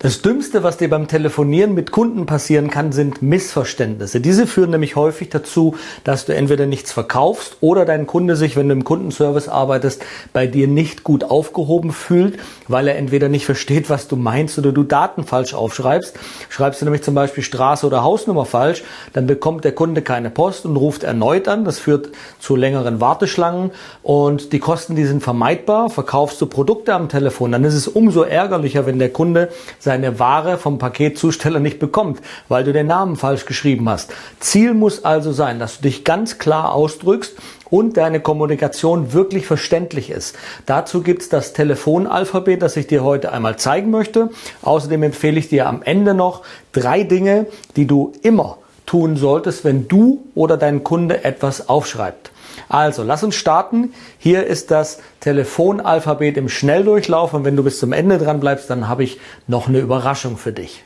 Das Dümmste, was dir beim Telefonieren mit Kunden passieren kann, sind Missverständnisse. Diese führen nämlich häufig dazu, dass du entweder nichts verkaufst oder dein Kunde sich, wenn du im Kundenservice arbeitest, bei dir nicht gut aufgehoben fühlt, weil er entweder nicht versteht, was du meinst oder du Daten falsch aufschreibst. Schreibst du nämlich zum Beispiel Straße oder Hausnummer falsch, dann bekommt der Kunde keine Post und ruft erneut an. Das führt zu längeren Warteschlangen und die Kosten, die sind vermeidbar. Verkaufst du Produkte am Telefon, dann ist es umso ärgerlicher, wenn der Kunde seine Ware vom Paketzusteller nicht bekommt, weil du den Namen falsch geschrieben hast. Ziel muss also sein, dass du dich ganz klar ausdrückst und deine Kommunikation wirklich verständlich ist. Dazu gibt's das Telefonalphabet, das ich dir heute einmal zeigen möchte. Außerdem empfehle ich dir am Ende noch drei Dinge, die du immer tun solltest, wenn du oder dein Kunde etwas aufschreibt. Also, lass uns starten. Hier ist das Telefonalphabet im Schnelldurchlauf und wenn du bis zum Ende dran bleibst, dann habe ich noch eine Überraschung für dich.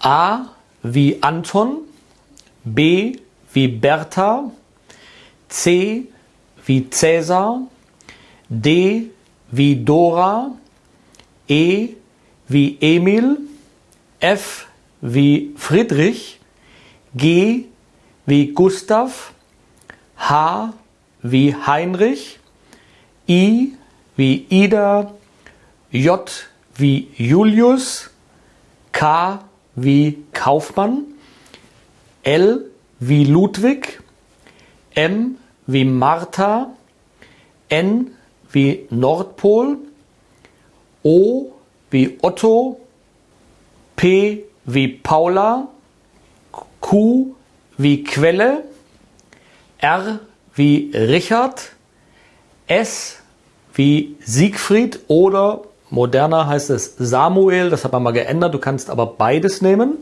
A wie Anton, B wie Bertha, C wie Cäsar, D wie Dora, E wie Emil, F wie Friedrich, G wie Gustav, H wie Heinrich, I wie Ida, J wie Julius, K wie Kaufmann, L wie Ludwig, M wie Martha, N wie Nordpol, O wie Otto, P wie Paula, Q wie Quelle, R wie Richard, S wie Siegfried oder moderner heißt es Samuel, das hat man mal geändert, du kannst aber beides nehmen.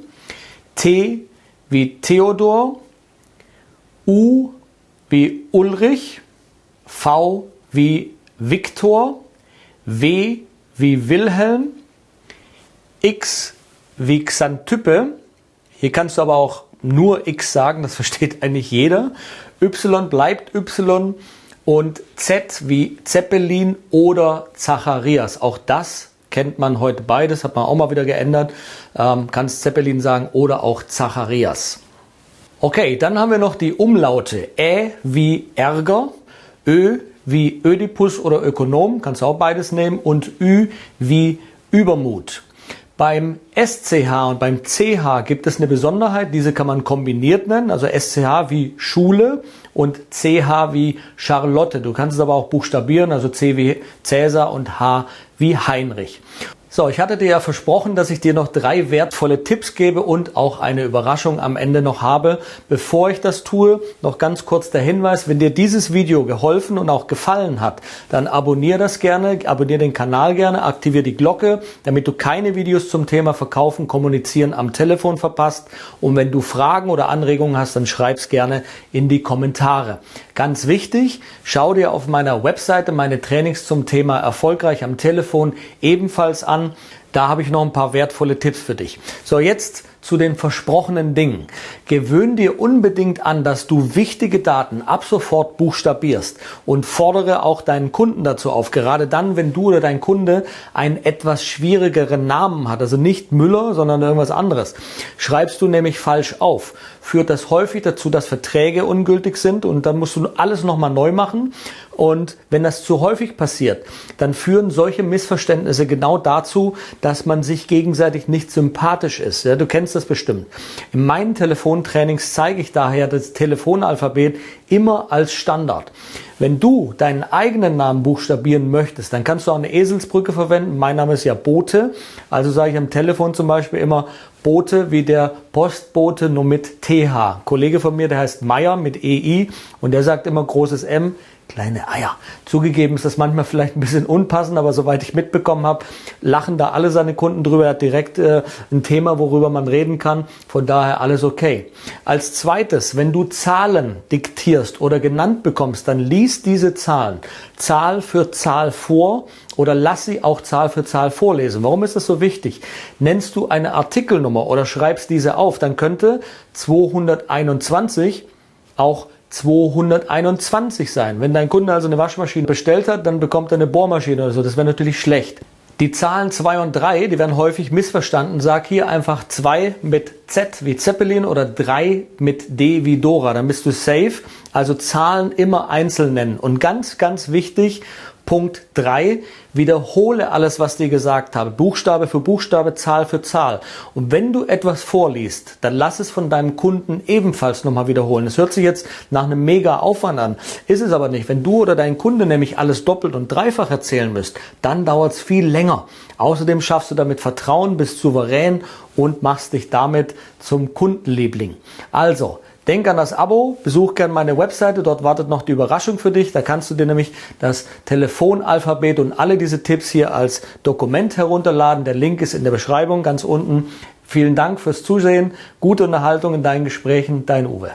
T wie Theodor, U wie Ulrich, V wie Viktor, W wie Wilhelm, X wie Xantype. Hier kannst du aber auch nur X sagen, das versteht eigentlich jeder. Y bleibt Y und Z wie Zeppelin oder Zacharias. Auch das kennt man heute beides, hat man auch mal wieder geändert. Ähm, kannst Zeppelin sagen oder auch Zacharias. Okay, dann haben wir noch die Umlaute. Ä wie Ärger, Ö wie Ödipus oder Ökonom, kannst du auch beides nehmen, und Ü wie Übermut. Beim SCH und beim CH gibt es eine Besonderheit, diese kann man kombiniert nennen, also SCH wie Schule und CH wie Charlotte. Du kannst es aber auch buchstabieren, also C wie Cäsar und H wie Heinrich. So, ich hatte dir ja versprochen, dass ich dir noch drei wertvolle Tipps gebe und auch eine Überraschung am Ende noch habe. Bevor ich das tue, noch ganz kurz der Hinweis, wenn dir dieses Video geholfen und auch gefallen hat, dann abonniere das gerne, abonniere den Kanal gerne, aktiviere die Glocke, damit du keine Videos zum Thema Verkaufen, Kommunizieren am Telefon verpasst. Und wenn du Fragen oder Anregungen hast, dann schreib's gerne in die Kommentare. Ganz wichtig, schau dir auf meiner Webseite meine Trainings zum Thema erfolgreich am Telefon ebenfalls an. Da habe ich noch ein paar wertvolle Tipps für dich. So, jetzt zu den versprochenen Dingen. Gewöhn dir unbedingt an, dass du wichtige Daten ab sofort buchstabierst und fordere auch deinen Kunden dazu auf. Gerade dann, wenn du oder dein Kunde einen etwas schwierigeren Namen hat, also nicht Müller, sondern irgendwas anderes, schreibst du nämlich falsch auf. Führt das häufig dazu, dass Verträge ungültig sind und dann musst du alles nochmal neu machen. Und wenn das zu häufig passiert, dann führen solche Missverständnisse genau dazu, dass man sich gegenseitig nicht sympathisch ist. Ja, du kennst das bestimmt. In meinen Telefontrainings zeige ich daher das Telefonalphabet immer als Standard. Wenn du deinen eigenen Namen buchstabieren möchtest, dann kannst du auch eine Eselsbrücke verwenden. Mein Name ist ja Bote. Also sage ich am Telefon zum Beispiel immer Bote wie der Postbote nur mit TH. Ein Kollege von mir, der heißt Meier mit EI und der sagt immer großes M kleine Eier. Zugegeben ist das manchmal vielleicht ein bisschen unpassend, aber soweit ich mitbekommen habe, lachen da alle seine Kunden drüber. Er hat direkt äh, ein Thema, worüber man reden kann. Von daher alles okay. Als zweites, wenn du Zahlen diktierst oder genannt bekommst, dann lies diese Zahlen Zahl für Zahl vor oder lass sie auch Zahl für Zahl vorlesen. Warum ist das so wichtig? Nennst du eine Artikelnummer oder schreibst diese auf, dann könnte 221 auch 221 sein. Wenn dein Kunde also eine Waschmaschine bestellt hat, dann bekommt er eine Bohrmaschine oder so. Das wäre natürlich schlecht. Die Zahlen 2 und 3, die werden häufig missverstanden. Sag hier einfach 2 mit Z wie Zeppelin oder 3 mit D wie Dora. Dann bist du safe. Also Zahlen immer einzeln nennen. Und ganz, ganz wichtig, Punkt 3, wiederhole alles, was dir gesagt habe. Buchstabe für Buchstabe, Zahl für Zahl. Und wenn du etwas vorliest, dann lass es von deinem Kunden ebenfalls nochmal wiederholen. Es hört sich jetzt nach einem mega Aufwand an, ist es aber nicht. Wenn du oder dein Kunde nämlich alles doppelt und dreifach erzählen müsst, dann dauert es viel länger. Außerdem schaffst du damit Vertrauen, bist souverän und machst dich damit zum Kundenliebling. Also, Denk an das Abo, besuch gerne meine Webseite, dort wartet noch die Überraschung für dich. Da kannst du dir nämlich das Telefonalphabet und alle diese Tipps hier als Dokument herunterladen. Der Link ist in der Beschreibung ganz unten. Vielen Dank fürs Zusehen, gute Unterhaltung in deinen Gesprächen, dein Uwe.